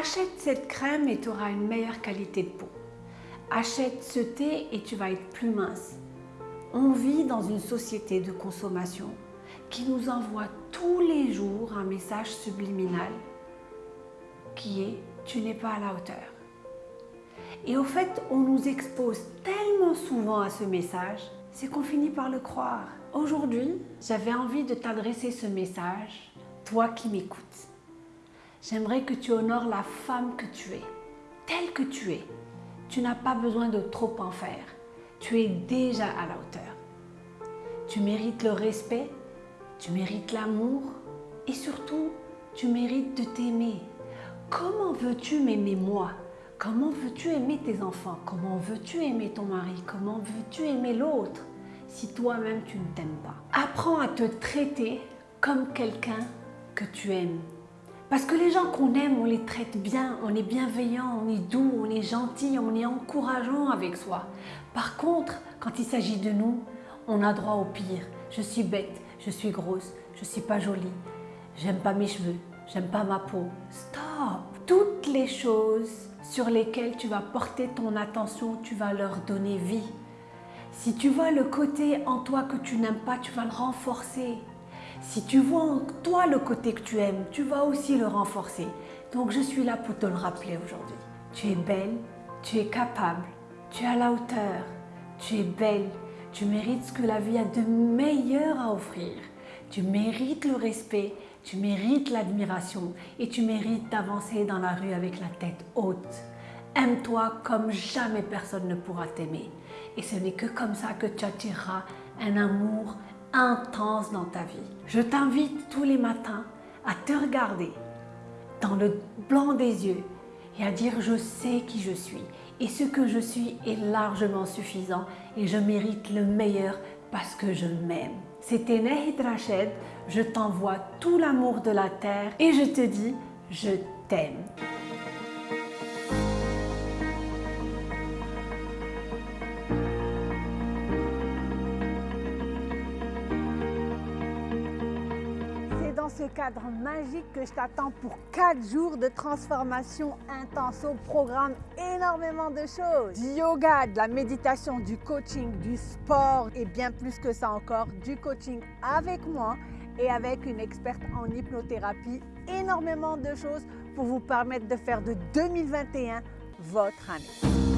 Achète cette crème et tu auras une meilleure qualité de peau. Achète ce thé et tu vas être plus mince. On vit dans une société de consommation qui nous envoie tous les jours un message subliminal qui est « tu n'es pas à la hauteur ». Et au fait, on nous expose tellement souvent à ce message, c'est qu'on finit par le croire. Aujourd'hui, j'avais envie de t'adresser ce message, toi qui m'écoutes. J'aimerais que tu honores la femme que tu es, telle que tu es. Tu n'as pas besoin de trop en faire. Tu es déjà à la hauteur. Tu mérites le respect, tu mérites l'amour et surtout, tu mérites de t'aimer. Comment veux-tu m'aimer moi? Comment veux-tu aimer tes enfants? Comment veux-tu aimer ton mari? Comment veux-tu aimer l'autre? Si toi-même tu ne t'aimes pas Apprends à te traiter comme quelqu'un que tu aimes. Parce que les gens qu'on aime, on les traite bien, on est bienveillant, on est doux, on est gentil, on est encourageant avec soi. Par contre, quand il s'agit de nous, on a droit au pire. Je suis bête, je suis grosse, je suis pas jolie, j'aime pas mes cheveux, j'aime pas ma peau. Stop Toutes les choses sur lesquelles tu vas porter ton attention, tu vas leur donner vie. Si tu vois le côté en toi que tu n'aimes pas, tu vas le renforcer. Si tu vois en toi le côté que tu aimes, tu vas aussi le renforcer. Donc je suis là pour te le rappeler aujourd'hui. Tu es belle, tu es capable, tu es à la hauteur, tu es belle, tu mérites ce que la vie a de meilleur à offrir. Tu mérites le respect, tu mérites l'admiration et tu mérites d'avancer dans la rue avec la tête haute. Aime-toi comme jamais personne ne pourra t'aimer. Et ce n'est que comme ça que tu attireras un amour intense dans ta vie. Je t'invite tous les matins à te regarder dans le blanc des yeux et à dire je sais qui je suis et ce que je suis est largement suffisant et je mérite le meilleur parce que je m'aime. C'était Nehid Rached, je t'envoie tout l'amour de la terre et je te dis je t'aime. Ce cadre magique que je t'attends pour 4 jours de transformation intense au programme énormément de choses. Du yoga, de la méditation, du coaching, du sport et bien plus que ça encore, du coaching avec moi et avec une experte en hypnothérapie. Énormément de choses pour vous permettre de faire de 2021 votre année.